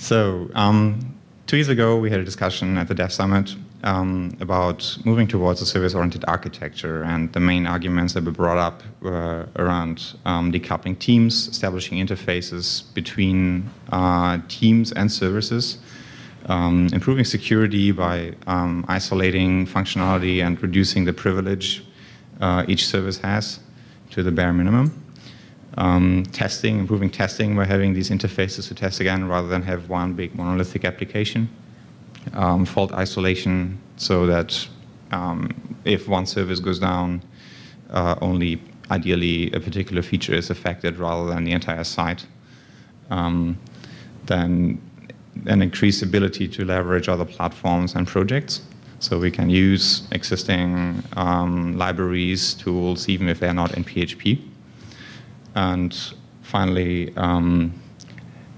So um, two years ago, we had a discussion at the Dev Summit um, about moving towards a service-oriented architecture, and the main arguments that were brought up were around um, decoupling teams, establishing interfaces between uh, teams and services, um, improving security by um, isolating functionality and reducing the privilege uh, each service has to the bare minimum. Um, testing, improving testing by having these interfaces to test again rather than have one big monolithic application. Um, fault isolation so that um, if one service goes down, uh, only ideally a particular feature is affected rather than the entire site. Um, then an increased ability to leverage other platforms and projects. So we can use existing um, libraries, tools, even if they're not in PHP. And finally, um,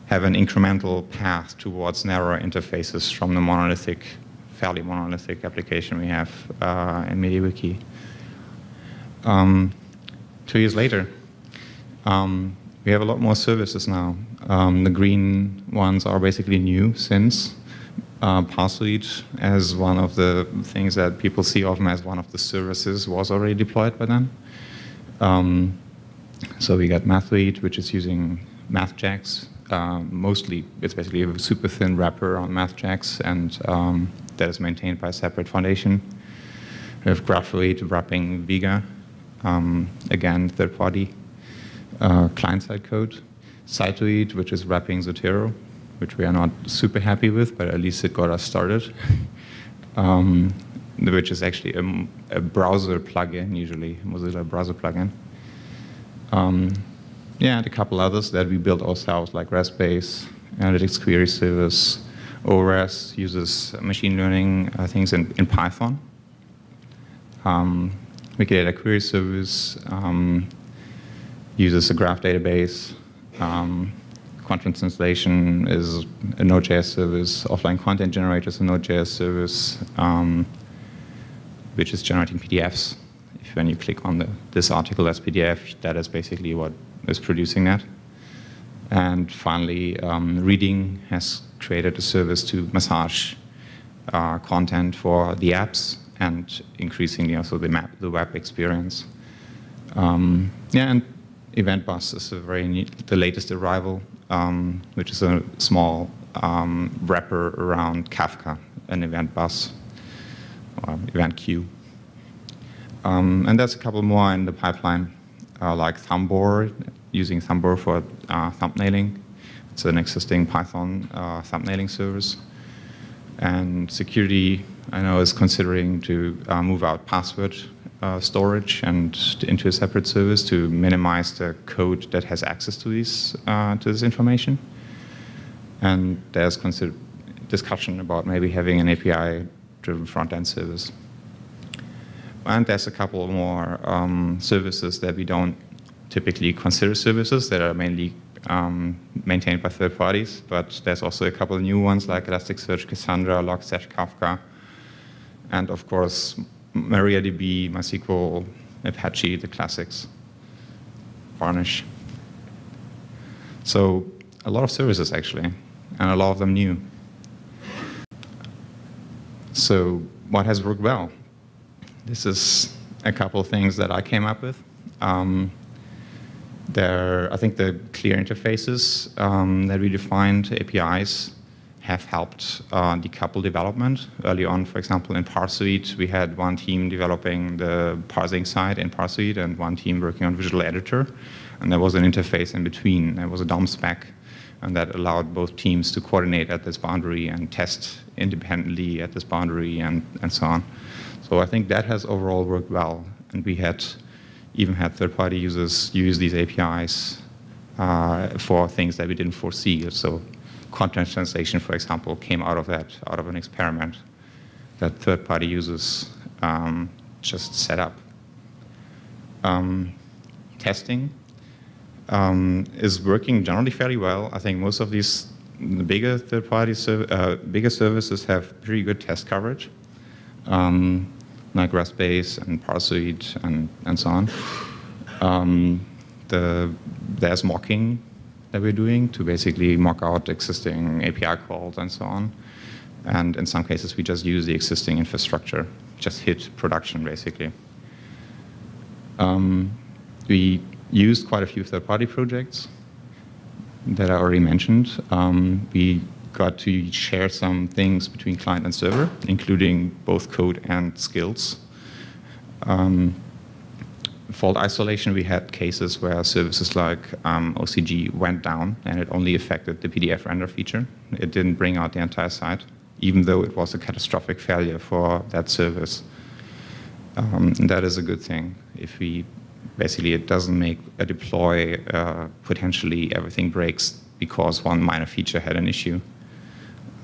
have an incremental path towards narrower interfaces from the monolithic, fairly monolithic application we have uh, in MediaWiki. Um, two years later, um, we have a lot more services now. Um, the green ones are basically new since uh, as one of the things that people see often as one of the services was already deployed by then. Um, so we got Mathoid, which is using MathJax. Uh, mostly, it's basically a super thin wrapper on MathJax, and um, that is maintained by a separate foundation. We have Graphoid wrapping Vega, um, again, third party uh, client-side code. Citoid, which is wrapping Zotero, which we are not super happy with, but at least it got us started. um, which is actually a, a, browser plugin, usually, Mozilla browser plugin. Um, yeah, and a couple others that we built ourselves, like RESTbase, Analytics Query Service, ORES uses machine learning uh, things in, in Python. Um, Wikidata Query Service um, uses a graph database. Um, content translation is a Node.js service. Offline content generator is a Node.js service, um, which is generating PDFs. When you click on the, this article as PDF, that is basically what is producing that. And finally, um, Reading has created a service to massage uh, content for the apps and increasingly also the, map, the web experience. Um, yeah, and Event Bus is a very the latest arrival, um, which is a small um, wrapper around Kafka, an event bus, or event queue. Um, and there's a couple more in the pipeline, uh, like Thumbor, using Thumbor for uh, thumbnailing. It's an existing Python uh, thumbnailing service. And security, I know, is considering to uh, move out password uh, storage and into a separate service to minimize the code that has access to these uh, to this information. And there's discussion about maybe having an API-driven front-end service. And there's a couple more um, services that we don't typically consider services that are mainly um, maintained by third parties, but there's also a couple of new ones like Elasticsearch, Cassandra, Logstash, Kafka, and of course MariaDB, MySQL, Apache, the classics, Varnish. So a lot of services actually, and a lot of them new. So what has worked well? This is a couple of things that I came up with. Um, there, I think the clear interfaces um, that we defined, APIs, have helped uh, decouple development. Early on, for example, in Parsoid, we had one team developing the parsing side in Parsoid and one team working on Visual Editor. And there was an interface in between. There was a DOM spec, and that allowed both teams to coordinate at this boundary and test independently at this boundary and, and so on. So I think that has overall worked well. And we had even had third-party users use these APIs uh, for things that we didn't foresee. So content translation, for example, came out of that, out of an experiment that third-party users um, just set up. Um, testing um, is working generally fairly well. I think most of these the bigger third-party uh, bigger services have pretty good test coverage, um, like RESTbase and Parsoid and, and so on. Um, the, there's mocking that we're doing to basically mock out existing API calls and so on. And in some cases, we just use the existing infrastructure, just hit production basically. Um, we used quite a few third-party projects that I already mentioned. Um, we got to share some things between client and server, including both code and skills. Um, fault isolation, we had cases where services like um, OCG went down and it only affected the PDF render feature. It didn't bring out the entire site, even though it was a catastrophic failure for that service. Um, that is a good thing. If we basically it doesn't make a deploy uh, potentially everything breaks because one minor feature had an issue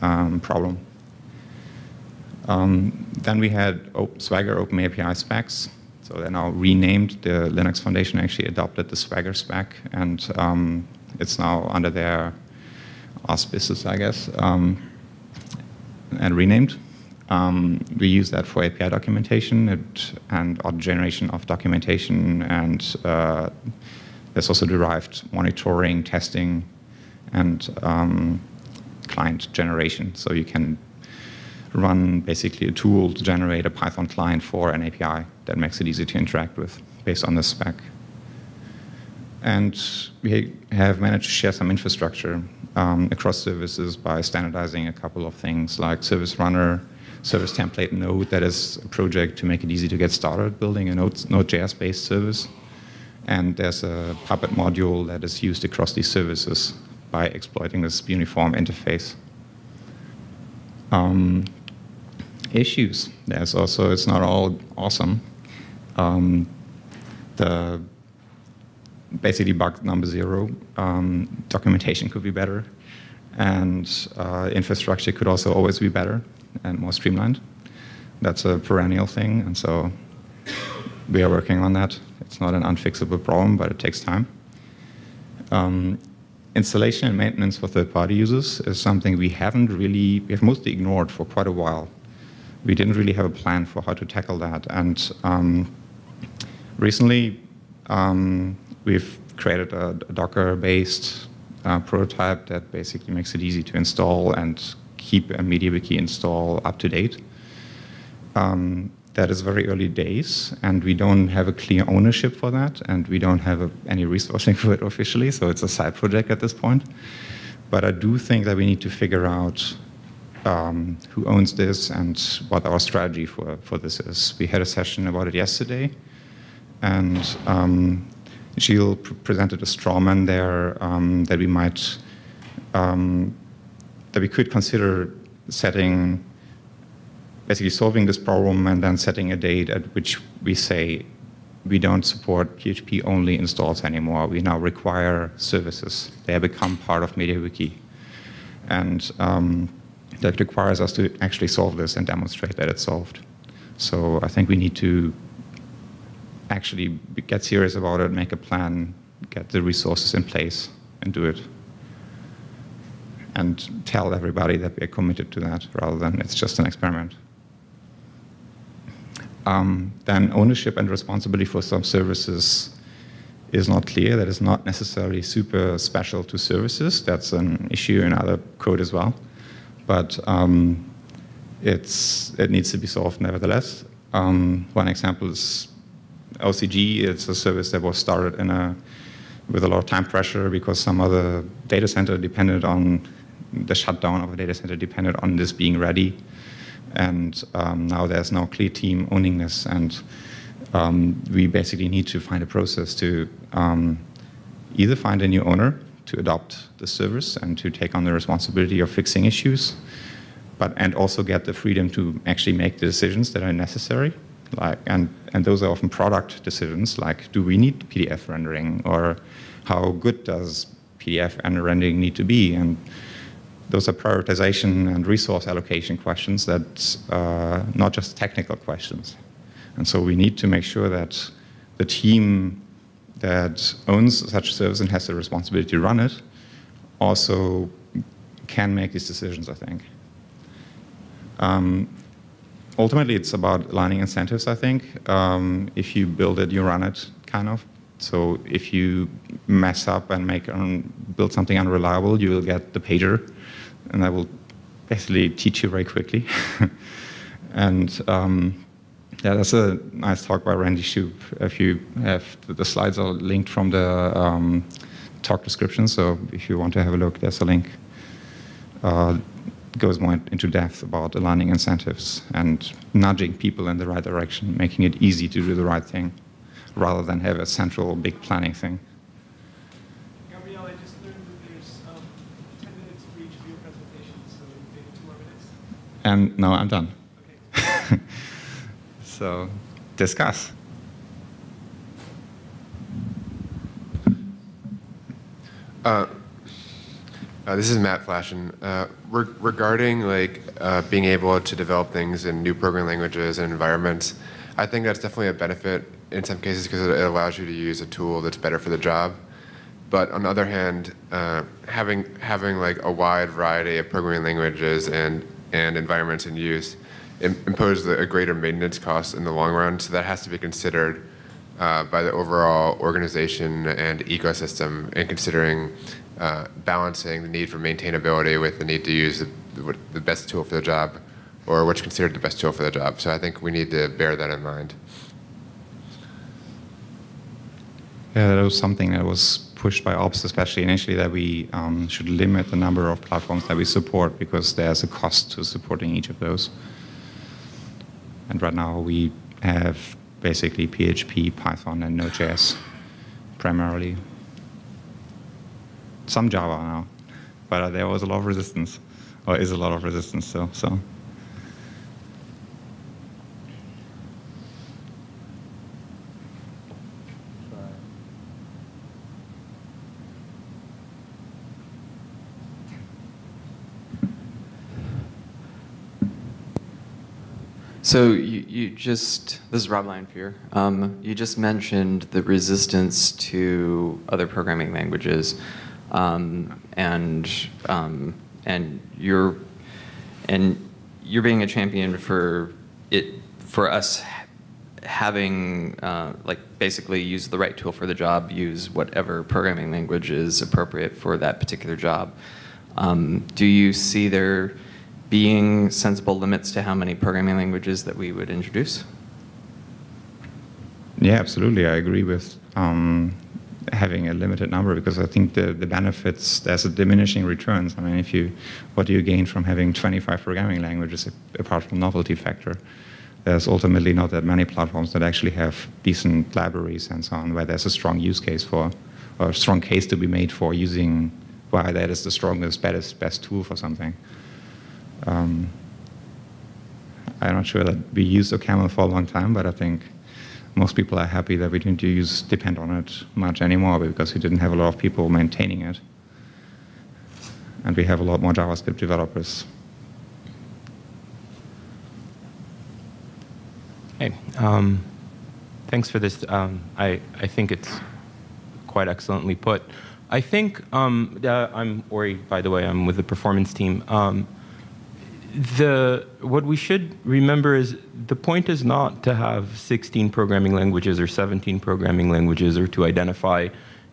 um, problem. Um, then we had Swagger Open API specs. So they're now renamed. The Linux Foundation actually adopted the Swagger spec, and um, it's now under their auspices, I guess, um, and renamed. Um, we use that for API documentation and, and auto generation of documentation, and uh, there's also derived monitoring, testing, and um, client generation. So you can run basically a tool to generate a Python client for an API that makes it easy to interact with based on the spec. And we have managed to share some infrastructure um, across services by standardizing a couple of things like service runner, service template node that is a project to make it easy to get started building a Node.js based service. And there's a Puppet module that is used across these services by exploiting this uniform interface. Um, issues. There's also, it's not all awesome. Um, the basically bug number zero, um, documentation could be better, and uh, infrastructure could also always be better and more streamlined. That's a perennial thing, and so we are working on that. It's not an unfixable problem, but it takes time. Um, installation and maintenance for third-party users is something we haven't really, we have mostly ignored for quite a while we didn't really have a plan for how to tackle that. And um, recently, um, we've created a, a Docker-based uh, prototype that basically makes it easy to install and keep a MediaWiki install up to date. Um, that is very early days, and we don't have a clear ownership for that, and we don't have a, any resourcing for it officially, so it's a side project at this point. But I do think that we need to figure out um, who owns this and what our strategy for, for this is. We had a session about it yesterday, and um, Gilles pr presented a strawman there um, that we might, um, that we could consider setting, basically solving this problem and then setting a date at which we say we don't support PHP only installs anymore. We now require services. They have become part of MediaWiki. And um, that requires us to actually solve this and demonstrate that it's solved. So I think we need to actually get serious about it, make a plan, get the resources in place, and do it. And tell everybody that we are committed to that rather than it's just an experiment. Um, then ownership and responsibility for some services is not clear. That is not necessarily super special to services. That's an issue in other code as well but um, it's, it needs to be solved nevertheless. Um, one example is OCG. It's a service that was started in a, with a lot of time pressure because some other data center depended on the shutdown of a data center depended on this being ready. And um, now there's no clear team owning this. And um, we basically need to find a process to um, either find a new owner to adopt the service and to take on the responsibility of fixing issues, but and also get the freedom to actually make the decisions that are necessary. Like and and those are often product decisions, like do we need PDF rendering or how good does PDF and rendering need to be and those are prioritization and resource allocation questions that uh, not just technical questions. And so we need to make sure that the team that owns such a service and has the responsibility to run it also can make these decisions, I think. Um, ultimately, it's about aligning incentives, I think. Um, if you build it, you run it, kind of. So if you mess up and make um, build something unreliable, you will get the pager, and that will basically teach you very quickly. and um, yeah, that's a nice talk by Randy Shoup. If you have the slides are linked from the um, talk description, so if you want to have a look, there's a link. Uh, goes more into depth about aligning incentives and nudging people in the right direction, making it easy to do the right thing, rather than have a central big planning thing. Gabriel, I just learned that there's um, 10 minutes for each of your presentations, so maybe two more minutes. And now I'm done. Okay. So discuss. Uh, uh, this is Matt Flaschen. Uh, re regarding like uh, being able to develop things in new programming languages and environments, I think that's definitely a benefit in some cases because it allows you to use a tool that's better for the job. But on the other hand, uh, having having like a wide variety of programming languages and and environments in use impose a greater maintenance cost in the long run. So that has to be considered uh, by the overall organization and ecosystem in considering uh, balancing the need for maintainability with the need to use the, the best tool for the job or what's considered the best tool for the job. So I think we need to bear that in mind. Yeah, that was something that was pushed by ops, especially initially, that we um, should limit the number of platforms that we support because there's a cost to supporting each of those. And right now we have basically PHP, Python, and Node.js primarily. Some Java now, but there was a lot of resistance, or is a lot of resistance still. So. So you, you just, this is Rob Lanphier. Um, you just mentioned the resistance to other programming languages, um, and um, and you're and you're being a champion for it for us having uh, like basically use the right tool for the job, use whatever programming language is appropriate for that particular job. Um, do you see there being sensible limits to how many programming languages that we would introduce? Yeah, absolutely. I agree with um, having a limited number because I think the, the benefits, there's a diminishing returns. I mean, if you, what do you gain from having 25 programming languages apart from novelty factor? There's ultimately not that many platforms that actually have decent libraries and so on, where there's a strong use case for, or a strong case to be made for using why that is the strongest, best, best tool for something. Um, I'm not sure that we used OCaml for a long time, but I think most people are happy that we didn't use depend on it much anymore because we didn't have a lot of people maintaining it. And we have a lot more JavaScript developers. Hey, um, thanks for this. Um, I, I think it's quite excellently put. I think, um, uh, I'm Ori, by the way, I'm with the performance team. The what we should remember is the point is not to have 16 programming languages or 17 programming languages or to identify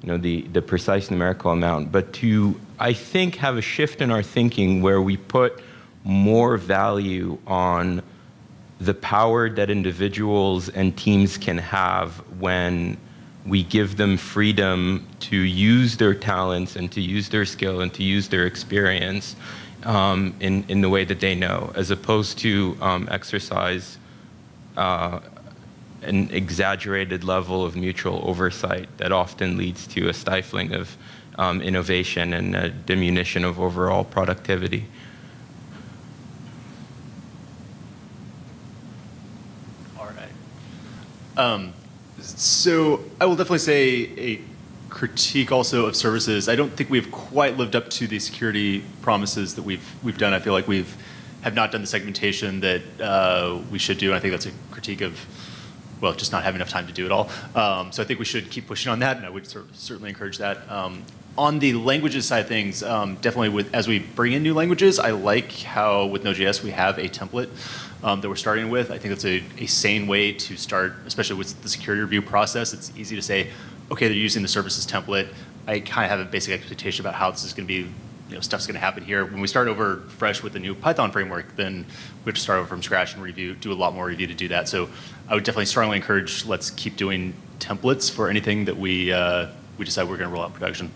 you know the the precise numerical amount but to i think have a shift in our thinking where we put more value on the power that individuals and teams can have when we give them freedom to use their talents and to use their skill and to use their experience um, in, in the way that they know, as opposed to um, exercise uh, an exaggerated level of mutual oversight that often leads to a stifling of um, innovation and a diminution of overall productivity. All right. Um, so I will definitely say a critique also of services. I don't think we've quite lived up to the security promises that we've we've done. I feel like we've have not done the segmentation that uh, we should do. And I think that's a critique of well, just not having enough time to do it all. Um, so I think we should keep pushing on that, and I would certainly encourage that. Um, on the languages side of things, um, definitely with as we bring in new languages, I like how with Node.js we have a template um, that we're starting with. I think that's a, a sane way to start, especially with the security review process. It's easy to say, okay, they're using the services template. I kind of have a basic expectation about how this is going to be, you know, stuff's going to happen here. When we start over fresh with the new Python framework, then we have to start over from scratch and review, do a lot more review to do that. So I would definitely strongly encourage let's keep doing templates for anything that we uh, we decide we're going to roll out production.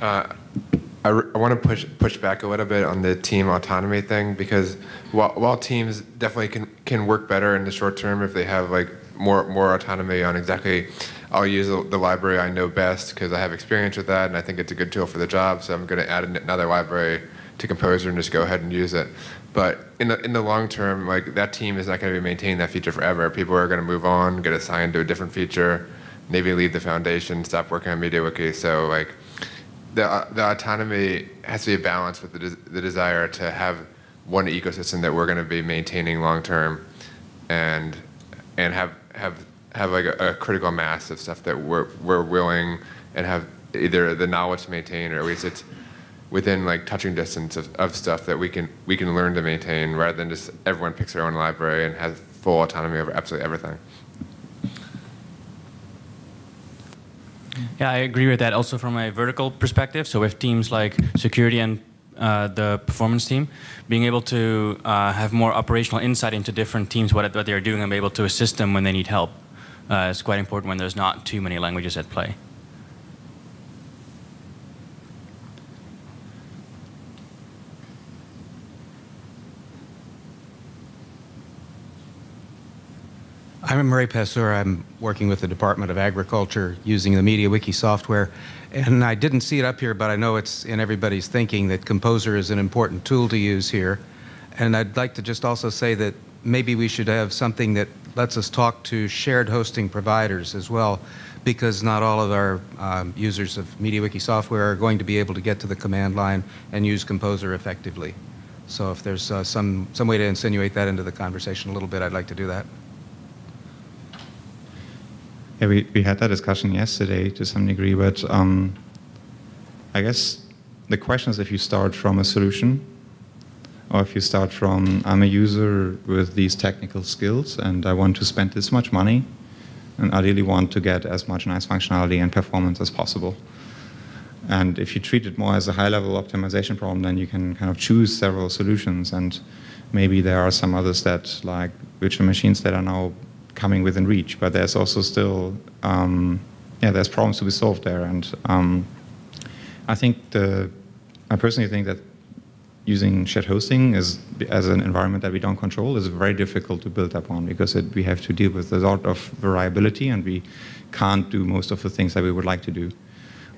Uh, I, I want to push push back a little bit on the team autonomy thing because while, while teams definitely can can work better in the short term if they have like more more autonomy on exactly I'll use the, library I know best because I have experience with that and I think it's a good tool for the job so I'm going to add another library to Composer and just go ahead and use it. But in the in the long term, like that team is not going to be maintaining that feature forever. People are going to move on, get assigned to a different feature, maybe leave the foundation, stop working on MediaWiki. So like the, the autonomy has to be a balance with the, the desire to have one ecosystem that we're going to be maintaining long term and and have have have like a, a, critical mass of stuff that we're we're willing and have either the knowledge to maintain or at least it's within like touching distance of, of stuff that we can we can learn to maintain rather than just everyone picks their own library and has full autonomy over absolutely everything. Yeah, I agree with that. Also from a vertical perspective, so with teams like security and uh, the performance team, being able to uh, have more operational insight into different teams, what, what they're doing, and be able to assist them when they need help uh, is quite important when there's not too many languages at play. I'm Murray Passur. I'm working with the Department of Agriculture using the MediaWiki software. And I didn't see it up here, but I know it's in everybody's thinking that Composer is an important tool to use here. And I'd like to just also say that maybe we should have something that lets us talk to shared hosting providers as well, because not all of our um, users of MediaWiki software are going to be able to get to the command line and use Composer effectively. So if there's uh, some, some way to insinuate that into the conversation a little bit, I'd like to do that. Yeah, we, we had that discussion yesterday to some degree, but um, I guess the question is if you start from a solution or if you start from, I'm a user with these technical skills and I want to spend this much money and I really want to get as much nice functionality and performance as possible. And if you treat it more as a high-level optimization problem, then you can kind of choose several solutions and maybe there are some others that, like virtual machines that are now coming within reach, but there's also still, um, yeah, there's problems to be solved there. And um, I think the, I personally think that using shared hosting is, as an environment that we don't control is very difficult to build upon because it, we have to deal with a lot of variability and we can't do most of the things that we would like to do.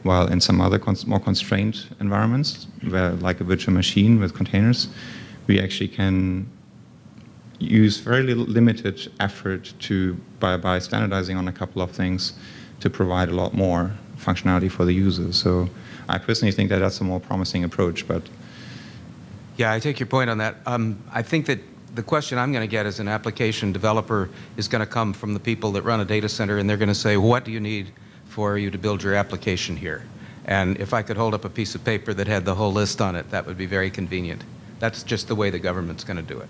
While in some other cons more constrained environments, where like a virtual machine with containers, we actually can use very little limited effort to by, by standardizing on a couple of things to provide a lot more functionality for the users. So I personally think that that's a more promising approach. But yeah, I take your point on that. Um, I think that the question I'm going to get as an application developer is going to come from the people that run a data center, and they're going to say, "What do you need for you to build your application here?" And if I could hold up a piece of paper that had the whole list on it, that would be very convenient. That's just the way the government's going to do it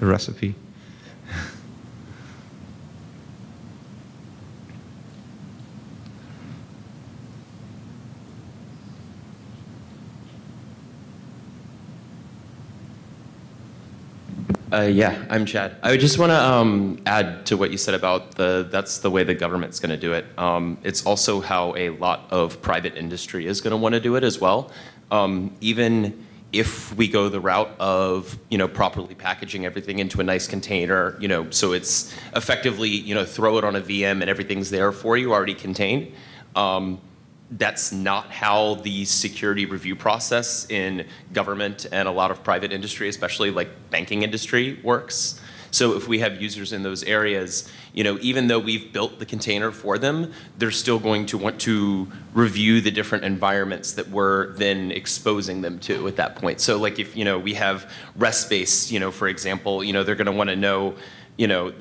recipe. Uh, yeah, I'm Chad. I just want to um, add to what you said about the that's the way the government's going to do it. Um, it's also how a lot of private industry is going to want to do it as well. Um, even if we go the route of you know properly packaging everything into a nice container, you know, so it's effectively you know throw it on a VM and everything's there for you already contained. Um, that's not how the security review process in government and a lot of private industry, especially like banking industry, works. So if we have users in those areas, you know, even though we've built the container for them, they're still going to want to review the different environments that we're then exposing them to at that point. So like if, you know, we have RESTBase, you know, for example, you know, they're going to want to know, you know,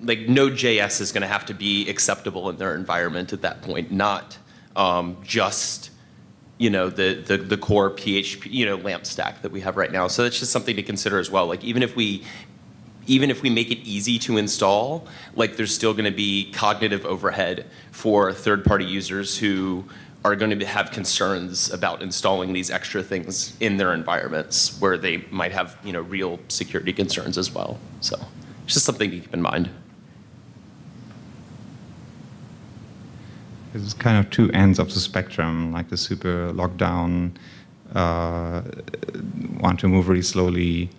like Node.js is going to have to be acceptable in their environment at that point, not um, just you know, the, the, the core PHP, you know, LAMP stack that we have right now. So that's just something to consider as well. Like even if we even if we make it easy to install, like there's still going to be cognitive overhead for third-party users who are going to have concerns about installing these extra things in their environments where they might have, you know, real security concerns as well. So it's just something to keep in mind. It's kind of two ends of the spectrum, like the super lockdown, uh, want to move really slowly,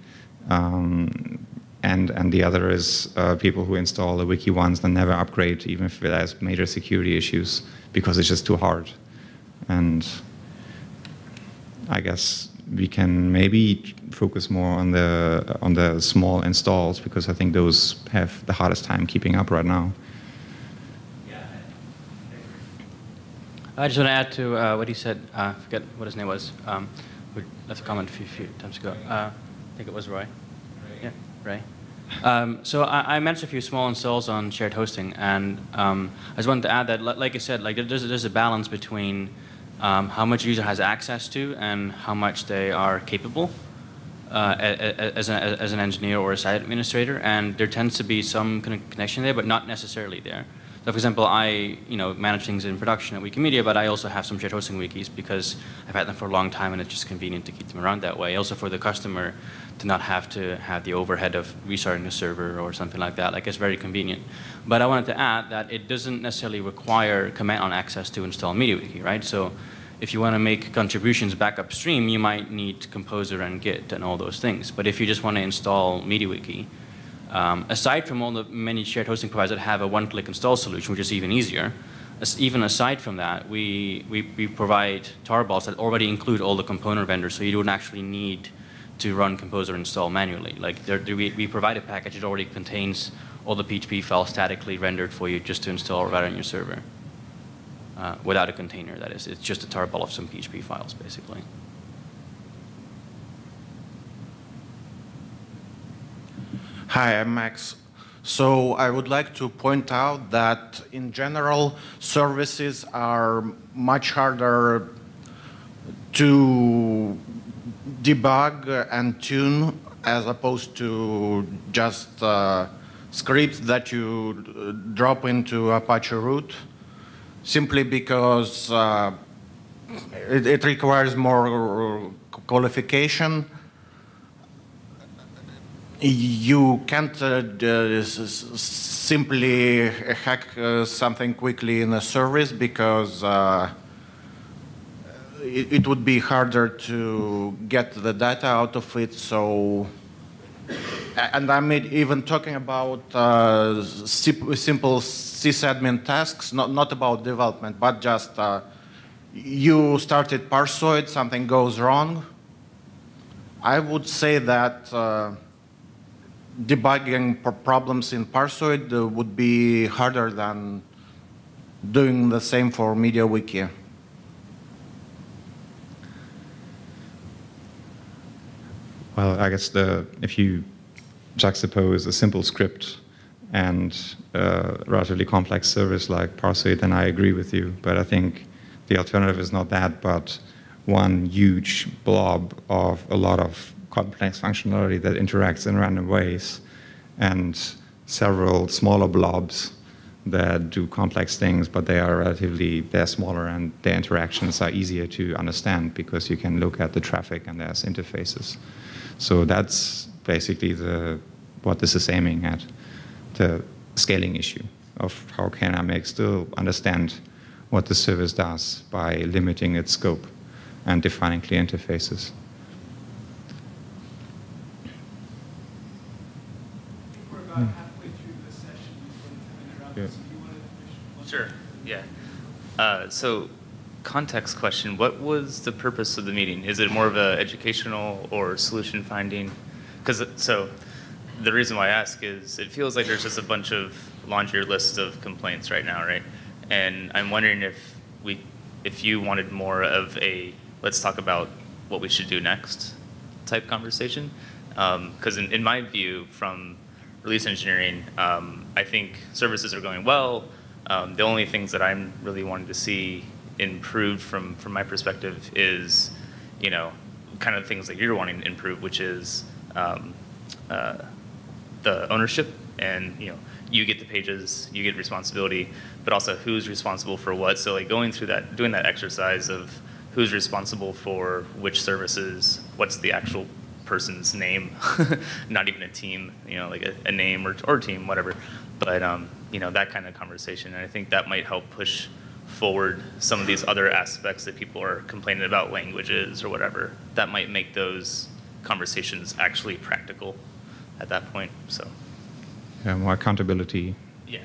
um, and and the other is uh, people who install the wiki once and never upgrade, even if it has major security issues, because it's just too hard. And I guess we can maybe focus more on the on the small installs because I think those have the hardest time keeping up right now. I just want to add to uh, what he said. Uh, I forget what his name was. Um, we left a comment a few, few times ago. Uh, I think it was Roy. Yeah, Ray. Um, so I, I, mentioned a few small installs on shared hosting, and um, I just wanted to add that, like I said, like there's, there's a balance between um, how much a user has access to and how much they are capable uh, as, an, as an engineer or a site administrator, and there tends to be some kind of connection there, but not necessarily there. So for example, I you know manage things in production at Wikimedia, but I also have some shared hosting wikis because I've had them for a long time and it's just convenient to keep them around that way. Also for the customer to not have to have the overhead of restarting a server or something like that. Like it's very convenient. But I wanted to add that it doesn't necessarily require command on access to install MediaWiki, right? So if you want to make contributions back upstream, you might need Composer and Git and all those things. But if you just want to install MediaWiki, um, aside from all the many shared hosting providers that have a one-click install solution, which is even easier, as, even aside from that, we, we, we provide tarballs that already include all the component vendors, so you don't actually need to run Composer install manually. Like there, we, we provide a package that already contains all the PHP files statically rendered for you just to install right on your server. Uh, without a container, that is. It's just a tarball of some PHP files, basically. Hi, I'm Max. So I would like to point out that in general, services are much harder to debug and tune as opposed to just uh, scripts that you uh, drop into Apache root simply because uh, it, it, requires more qualification you can't uh, simply hack uh, something quickly in a service because uh, it, it, would be harder to get the data out of it. So, and I'm even talking about uh, simple sysadmin tasks, not, not about development, but just uh, you started Parsoid, something goes wrong. I would say that uh, debugging problems in Parsoid uh, would be harder than doing the same for MediaWiki. Well, I guess the if you juxtapose a simple script and a relatively complex service like Parsoid, then I agree with you. But I think the alternative is not that, but one huge blob of a lot of complex functionality that interacts in random ways, and several smaller blobs that do complex things, but they are relatively, they're smaller and their interactions are easier to understand because you can look at the traffic and there's interfaces. So that's basically the, what this is aiming at, the scaling issue of how can I make still understand what the service does by limiting its scope and defining clear interfaces. About halfway through the session before the time interrupts. Sure, yeah. Uh, so context question, what was the purpose of the meeting? Is it more of a educational or solution finding? Because so the reason why I ask is it feels like there's just a bunch of laundry lists of complaints right now, right? And I'm wondering if we, if you wanted more of a let's talk about what we should do next type conversation. Because um, in, in my view, from release engineering, um, I think services are going well. Um, the only things that I'm really wanting to see improved from, from my perspective is, you know, kind of things that you're wanting to improve, which is um, uh, the ownership and you know you get the pages, you get responsibility, but also who's responsible for what. So like going through that, doing that exercise of who's responsible for which services, what's the actual person's name, not even a team, you know, like a, a name or, or team, whatever. But, um, you know, that kind of conversation. And I think that might help push forward some of these other aspects that people are complaining about languages or whatever. That might make those conversations actually practical at that point. So, Yeah, more accountability. yeah.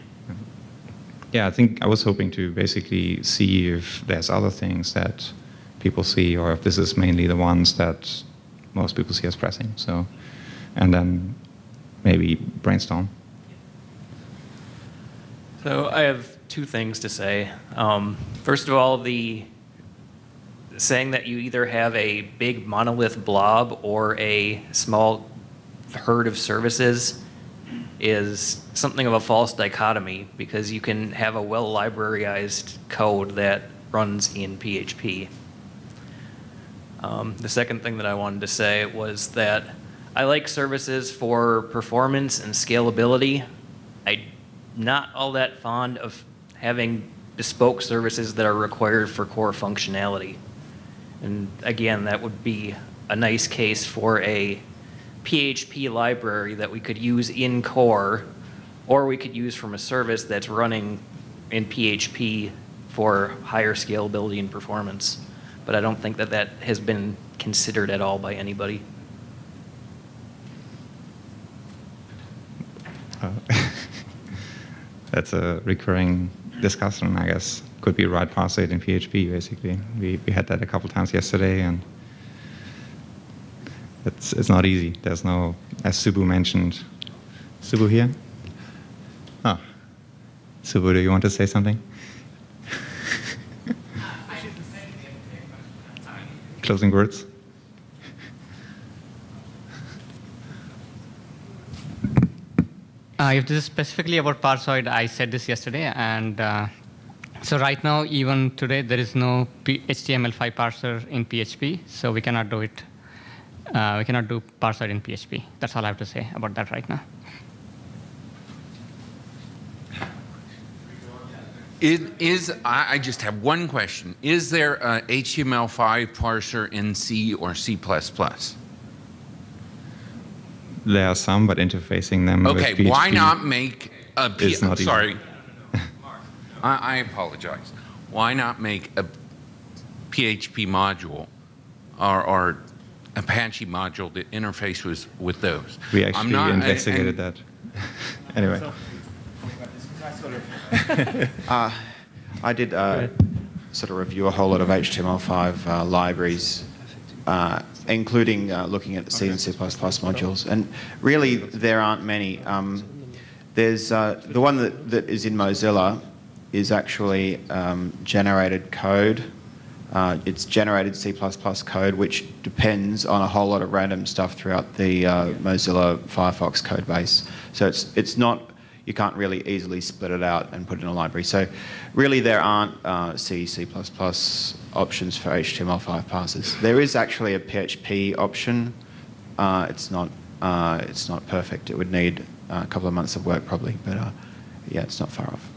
Yeah, I think I was hoping to basically see if there's other things that people see, or if this is mainly the ones that most people see as pressing. So, and then maybe brainstorm. So I have two things to say. Um, first of all, the saying that you either have a big monolith blob or a small herd of services is something of a false dichotomy because you can have a well libraryized code that runs in PHP. Um, the second thing that I wanted to say was that I like services for performance and scalability. I'm not all that fond of having bespoke services that are required for core functionality. And again, that would be a nice case for a PHP library that we could use in core, or we could use from a service that's running in PHP for higher scalability and performance. But I don't think that that has been considered at all by anybody. Uh, that's a recurring discussion, I guess. Could be right it in PHP, basically. We, we had that a couple times yesterday, and it's, it's not easy. There's no, as Subu mentioned, Subu here? Ah, Subu, do you want to say something? Closing words? Uh, if this is specifically about Parsoid, I said this yesterday, and uh, so right now, even today, there is no P HTML5 parser in PHP, so we cannot do it. Uh, we cannot do Parsoid in PHP. That's all I have to say about that right now. Is, is I, I just have one question. Is there a HTML5 parser in C or C++? There are some, but interfacing them with Okay, why not make a P- is not easy. sorry. I, I apologize. Why not make a PHP module or, or Apache module that interfaces with those? We I'm actually not- investigated and- that. anyway. Uh, I did uh, sort of review a whole lot of HTML5 uh, libraries, uh, including uh, looking at C and C++ modules. And really, there aren't many. Um, there's uh, the one that, that is in Mozilla is actually um, generated code. Uh, it's generated C++ code, which depends on a whole lot of random stuff throughout the uh, Mozilla Firefox code base. So it's, it's not, you can't really easily split it out and put it in a library. So really there aren't uh, C, C++ options for HTML5 parsers. There is actually a PHP option. Uh, it's, not, uh, it's not perfect. It would need a couple of months of work probably, but uh, yeah, it's not far off.